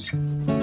Cheers.